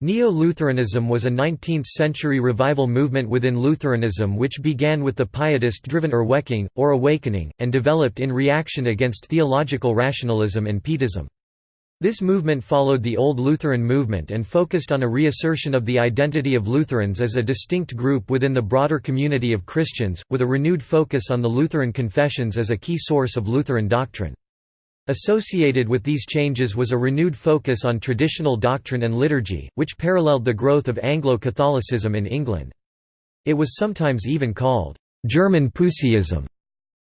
Neo-Lutheranism was a 19th-century revival movement within Lutheranism which began with the pietist-driven Erweckung, or Awakening, and developed in reaction against theological rationalism and Pietism. This movement followed the Old Lutheran movement and focused on a reassertion of the identity of Lutherans as a distinct group within the broader community of Christians, with a renewed focus on the Lutheran confessions as a key source of Lutheran doctrine. Associated with these changes was a renewed focus on traditional doctrine and liturgy, which paralleled the growth of Anglo-Catholicism in England. It was sometimes even called German Puseyism.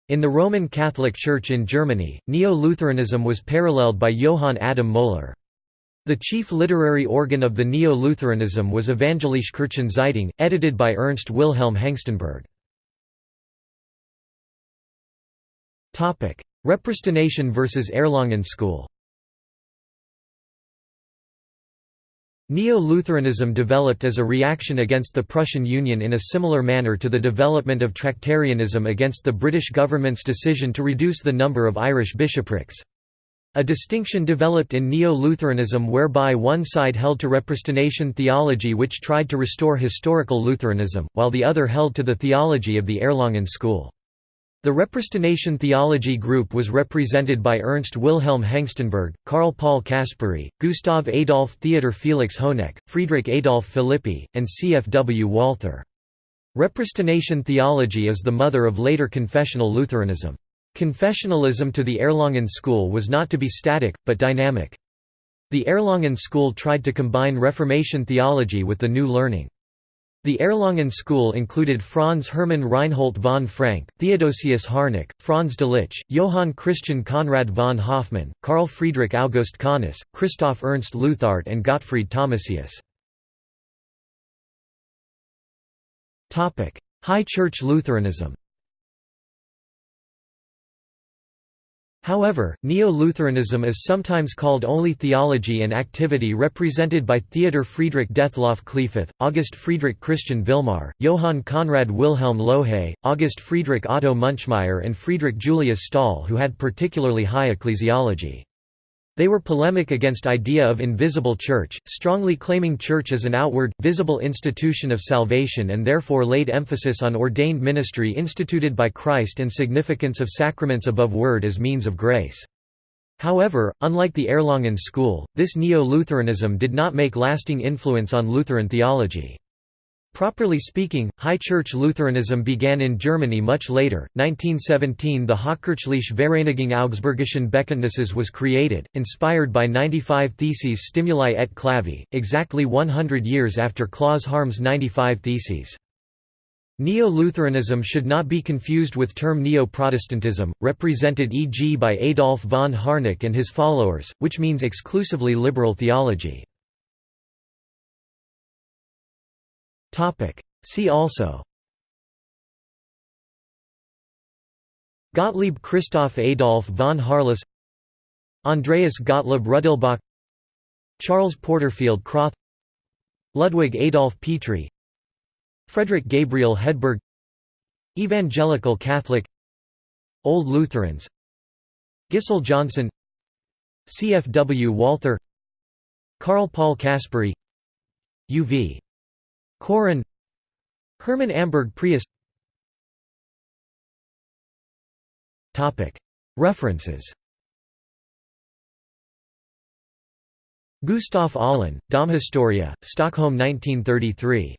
In the Roman Catholic Church in Germany, Neo-Lutheranism was paralleled by Johann Adam Möhler. The chief literary organ of the Neo-Lutheranism was Evangelische Kirchenzeitung, edited by Ernst Wilhelm Hengstenberg. Repristination versus Erlangen School Neo-Lutheranism developed as a reaction against the Prussian Union in a similar manner to the development of Tractarianism against the British government's decision to reduce the number of Irish bishoprics. A distinction developed in Neo-Lutheranism whereby one side held to repristination theology which tried to restore historical Lutheranism, while the other held to the theology of the Erlangen school. The repristination theology group was represented by Ernst Wilhelm Hengstenberg, Karl Paul Caspari, Gustav Adolf Theodor Felix Honeck, Friedrich Adolf Philippi, and C. F. W. Walther. Repristination theology is the mother of later confessional Lutheranism. Confessionalism to the Erlangen school was not to be static, but dynamic. The Erlangen school tried to combine Reformation theology with the new learning. The Erlangen school included Franz Hermann Reinhold von Frank, Theodosius Harnack, Franz Delitzsch, Johann Christian Conrad von Hofmann, Carl Friedrich August Kahnis, Christoph Ernst Luthardt and Gottfried Thomasius. High Church Lutheranism However, Neo-Lutheranism is sometimes called only theology and activity represented by Theodor Friedrich Dethlof Kliefoth, August Friedrich Christian Vilmar, Johann Conrad Wilhelm Lohe, August Friedrich Otto Munchmeyer and Friedrich Julius Stahl who had particularly high ecclesiology. They were polemic against idea of invisible church, strongly claiming church as an outward, visible institution of salvation and therefore laid emphasis on ordained ministry instituted by Christ and significance of sacraments above word as means of grace. However, unlike the Erlangen school, this Neo-Lutheranism did not make lasting influence on Lutheran theology. Properly speaking, High Church Lutheranism began in Germany much later. 1917 the Hochkirchliche Vereinigung Augsburgischen Bekenntnisses was created, inspired by 95 Theses Stimuli et Clavi, exactly 100 years after Claus Harms' 95 Theses. Neo-Lutheranism should not be confused with term Neo-Protestantism, represented e.g. by Adolf von Harnack and his followers, which means exclusively liberal theology. See also. Gottlieb Christoph Adolf von Harless Andreas Gottlieb Rudelbach Charles Porterfield Krauth. Ludwig Adolf Petri. Frederick Gabriel Hedberg. Evangelical Catholic. Old Lutherans. Gisle Johnson. C. F. W. Walther. Karl Paul Caspari U. Koren Hermann Amberg Preus. References. Gustaf Aulén, Dogmhistoria, Stockholm 1933.